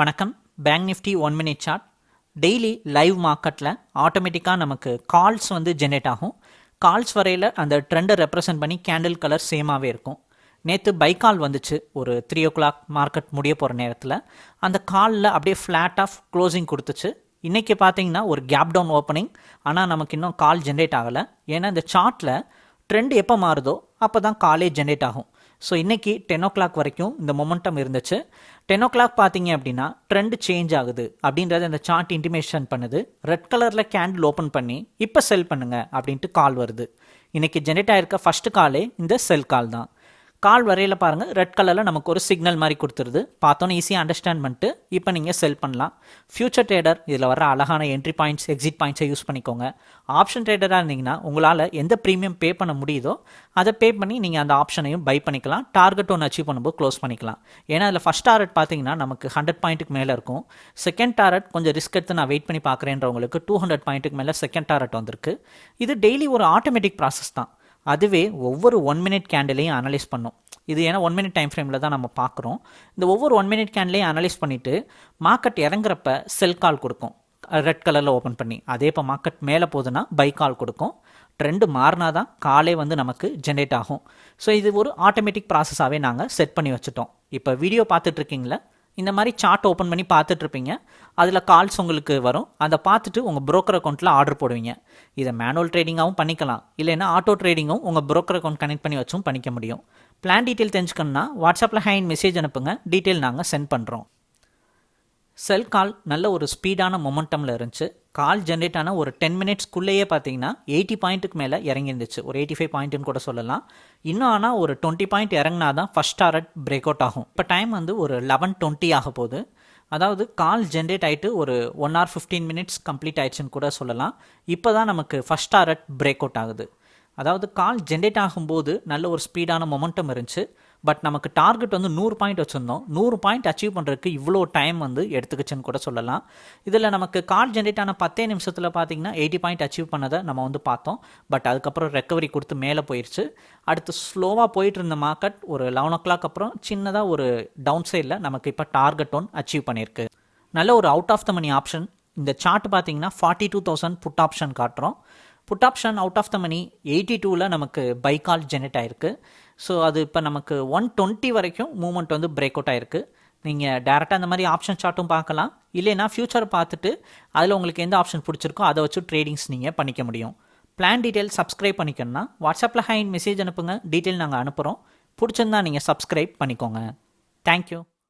வணக்கம். Bank nifty one minute chart daily live மார்க்கெட்டில் ஆட்டோமேட்டிக்காக நமக்கு கால்ஸ் வந்து ஜென்ரேட் ஆகும். கால்ஸ் வரையில் அந்த ட்ரெண்டை ரெப்ரசன்ட் பண்ணி கேண்டில் கலர் சேமாகவே இருக்கும். நேற்று பை கால் வந்துச்சு. ஒரு த்ரீ ஓ கிளாக் மார்க்கெட் முடிய போகிற நேரத்தில். அந்த காலில் அப்படியே ஃப்ளாட் ஆஃப் க்ளோசிங் கொடுத்துச்சு. இன்றைக்கி பார்த்தீங்கன்னா ஒரு கேப் டவுன் ஓப்பனிங் ஆனால் நமக்கு இன்னும் கால் ஜென்ரேட் ஆகலை. ஏன்னா இந்த சார்ட்டில் ட்ரெண்ட் எப்போ மாறுதோ அப்போ தான் காலே ஜென்ரேட் ஆகும். ஸோ இன்றைக்கி டென் ஓ கிளாக் வரைக்கும் இந்த மொமெண்டம் இருந்துச்சு. டென் ஓ கிளாக் பார்த்தீங்க அப்படின்னா ட்ரெண்ட் சேஞ்ச் ஆகுது அப்படின்றத இந்த சார்ட் இன்டிமேஷன் பண்ணுது. ரெட் கலரில் கேண்டில் ஓப்பன் பண்ணி இப்போ செல் பண்ணுங்க அப்படின்ட்டு கால் வருது. இன்றைக்கி ஜென்ரேட் ஆகிருக்க ஃபஸ்ட்டு காலே இந்த செல் கால் தான். கால் வரையில் பாருங்கள் ரெட் கலரில் நமக்கு ஒரு சிக்னல் மாதிரி கொடுத்துருது. பார்த்தோன்னே ஈஸியாக அண்டர்ஸ்டாண்ட் பண்ணிட்டு இப்போ நீங்கள் செல் பண்ணலாம். ஃபியூச்சர் ட்ரேடர் இதில் வர அழகான என்ட்ரி பாயிண்ட்ஸ் எக்ஸிட் பாயிண்ட்ஸை யூஸ் பண்ணிக்கோங்க. ஆப்ஷன் ட்ரேடராக இருந்தீங்கன்னா உங்களால் எந்த ப்ரீமியம் பே பண்ண முடியுதோ அதை பே பண்ணி நீங்கள் அந்த ஆப்ஷனையும் பை பண்ணிக்கலாம். டார்கெட் ஒன்று அச்சீவ் பண்ணும்போது க்ளோஸ் பண்ணிக்கலாம். ஏன்னா அதில் ஃபஸ்ட் டாரட் பார்த்தீங்கன்னா நமக்கு ஹண்ட்ரட் பாயிண்ட்டுக்கு மேலே இருக்கும். செகண்ட் டாரட் கொஞ்சம் ரிஸ்க் எடுத்து நான் வெயிட் பண்ணி பார்க்குறேன்றவங்களுக்கு டூ ஹண்ட்ரட் பாயிண்ட்டுக்கு மேலே செகண்ட் டாரெட் வந்திருக்கு. இது டெய்லி ஒரு ஆட்டோமேட்டிக் ப்ராசஸ் தான். அதுவே ஒவ்வொரு ஒன் மினிட் கேண்டிலையும் அனலைஸ் பண்ணும். இது ஏன்னா ஒன் மினிட் டைம் ஃப்ரேமில் தான் நம்ம பார்க்குறோம். இந்த ஒவ்வொரு ஒன் மினிட் கேண்ட்லேயும் அனலைஸ் பண்ணிவிட்டு மார்க்கெட் இறங்குறப்ப செல் கால் கொடுக்கும். ரெட் கலரில் ஓப்பன் பண்ணி. அதே இப்போ மார்க்கெட் மேலே போகுதுன்னா பை கால் கொடுக்கும். ட்ரெண்டு மாறினா தான் காலே வந்து நமக்கு ஜென்ரேட் ஆகும். ஸோ இது ஒரு ஆட்டோமேட்டிக் ப்ராசஸாகவே நாங்கள் செட் பண்ணி வச்சுட்டோம். இப்போ வீடியோ பார்த்துட்ருக்கீங்களா இந்த மாதிரி சார்ட் ஓப்பன் பண்ணி பார்த்துட்ருப்பீங்க. அதில் கால்ஸ் உங்களுக்கு வரும். அதை பார்த்துட்டு உங்கள் ப்ரோக்கர் அக்கௌண்ட்டில் ஆர்டர் போடுவீங்க. இதை மேனுவல் ட்ரேடிங்காகவும் பண்ணிக்கலாம். இல்லைன்னா ஆட்டோ ட்ரேடிங்கும் உங்கள் ப்ரோக்கர் அக்கௌண்ட் கனெக்ட் பண்ணி வச்சும் பண்ணிக்க முடியும். பிளான் டீட்டெயில் தெரிஞ்சுக்கணுன்னா வாட்ஸ்அப்பில் ஹேண்ட் மெசேஜ் அனுப்புங்க. டீட்டெயில் நாங்கள் சென்ட் பண்ணுறோம் செல் கால் நல்ல ஒரு ஸ்பீடான மொமெண்டமில் இருந்துச்சு. கால் ஜென்ரேட் ஆன ஒரு டென் மினிட்ஸ்க்குள்ளேயே பார்த்தீங்கன்னா எயிட்டி பாயிண்ட்டுக்கு மேலே இறங்கிருந்துச்சு ஒரு எயிட்டி ஃபைவ் பாயிண்ட்டுன்னு கூட சொல்லலாம். இன்னும் ஆனால் ஒரு டுவெண்ட்டி பாயிண்ட் இறங்கினா தான் ஃபஸ்ட் டாரட் பிரேக் அவுட் ஆகும். இப்போ டைம் வந்து ஒரு லெவன் டுவெண்ட்டி ஆக போகுது. அதாவது கால் ஜென்ரேட் ஆகிட்டு ஒரு one hour fifteen minutes complete ஆயிடுச்சுன்னு கூட சொல்லலாம். இப்போ தான் நமக்கு ஃபஸ்ட் டாரட் பிரேக் அவுட் ஆகுது. அதாவது கால் ஜென்ரேட் ஆகும்போது நல்ல ஒரு ஸ்பீடான மொமெண்டம் இருந்துச்சு. பட் நமக்கு டார்கெட் வந்து நூறு பாயிண்ட் வச்சுருந்தோம். நூறு பாயிண்ட் அச்சீவ் பண்ணுறதுக்கு இவ்வளோ டைம் வந்து எடுத்துக்கிச்சுன்னு கூட சொல்லலாம். இதில் நமக்கு கார் ஜென்ரேட் ஆன பத்தே நிமிஷத்தில் பார்த்தீங்கன்னா எயிட்டி பாயிண்ட் அச்சீவ் பண்ணதை நம்ம வந்து பார்த்தோம். பட் அதுக்கப்புறம் ரெக்கவரி கொடுத்து மேலே போயிடுச்சு அடுத்து ஸ்லோவாக போயிட்டு இருந்த மார்க்கெட் ஒரு லெவன் ஓ கிளாக் அப்புறம் சின்னதாக ஒரு டவுன் சைடில் நமக்கு இப்போ டார்கெட் ஒன் அச்சீவ் பண்ணியிருக்கு. நல்ல ஒரு out of the money option இந்த சார்ட் பார்த்தீங்கன்னா forty two thousand put option காட்டுறோம். Put option out of the money eighty டூவில் நமக்கு பை கால் ஜெனரேட் ஆயிருக்கு. ஸோ அது இப்போ நமக்கு ஒன் டுவெண்ட்டி வரைக்கும் மூவ்மெண்ட் வந்து பிரேக் அவுட் ஆயிருக்கு. நீங்கள் டேரெக்டாக அந்த மாதிரி ஆப்ஷன் சார்ட்டும் பார்க்கலாம். இல்லைனா ஃபியூச்சர் பார்த்துட்டு அதில் உங்களுக்கு எந்த ஆப்ஷன் பிடிச்சிருக்கோ அதை வச்சு ட்ரேடிங்ஸ் நீங்கள் பண்ணிக்க முடியும். பிளான் டீட்டெயில் சப்ஸ்கிரைப் பண்ணிக்கணும்னா வாட்ஸ்அப்பில் ஹைன் மெசேஜ் அனுப்புங்க. டீட்டெயில் நாங்கள் அனுப்புகிறோம் பிடிச்சிருந்தா நீங்கள் சப்ஸ்கிரைப் பண்ணிக்கோங்க. தேங்க்யூ